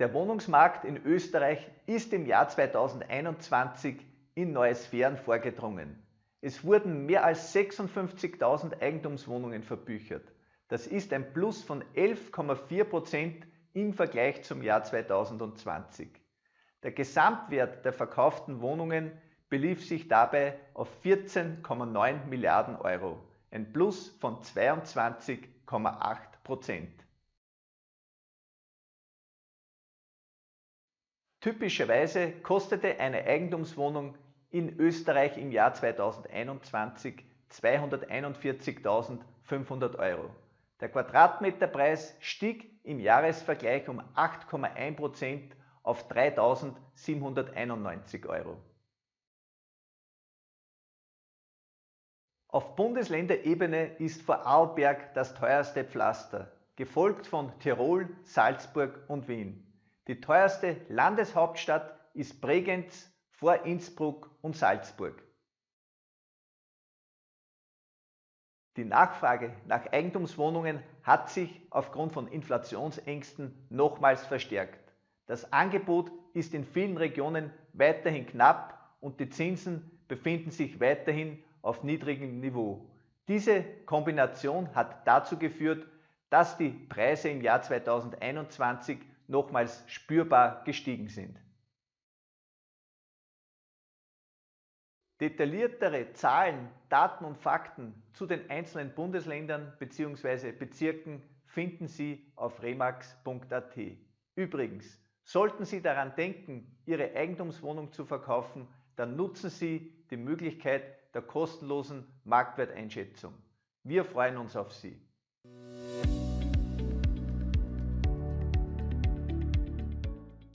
Der Wohnungsmarkt in Österreich ist im Jahr 2021 in neue Sphären vorgedrungen. Es wurden mehr als 56.000 Eigentumswohnungen verbüchert. Das ist ein Plus von 11,4 Prozent im Vergleich zum Jahr 2020. Der Gesamtwert der verkauften Wohnungen belief sich dabei auf 14,9 Milliarden Euro, ein Plus von 22,8 Prozent. Typischerweise kostete eine Eigentumswohnung in Österreich im Jahr 2021 241.500 Euro. Der Quadratmeterpreis stieg im Jahresvergleich um 8,1% auf 3.791 Euro. Auf Bundesländerebene ist Vorarlberg das teuerste Pflaster, gefolgt von Tirol, Salzburg und Wien. Die teuerste Landeshauptstadt ist Bregenz vor Innsbruck und Salzburg. Die Nachfrage nach Eigentumswohnungen hat sich aufgrund von Inflationsängsten nochmals verstärkt. Das Angebot ist in vielen Regionen weiterhin knapp und die Zinsen befinden sich weiterhin auf niedrigem Niveau. Diese Kombination hat dazu geführt, dass die Preise im Jahr 2021 nochmals spürbar gestiegen sind. Detailliertere Zahlen, Daten und Fakten zu den einzelnen Bundesländern bzw. Bezirken finden Sie auf remax.at. Übrigens, sollten Sie daran denken, Ihre Eigentumswohnung zu verkaufen, dann nutzen Sie die Möglichkeit der kostenlosen Marktwerteinschätzung. Wir freuen uns auf Sie.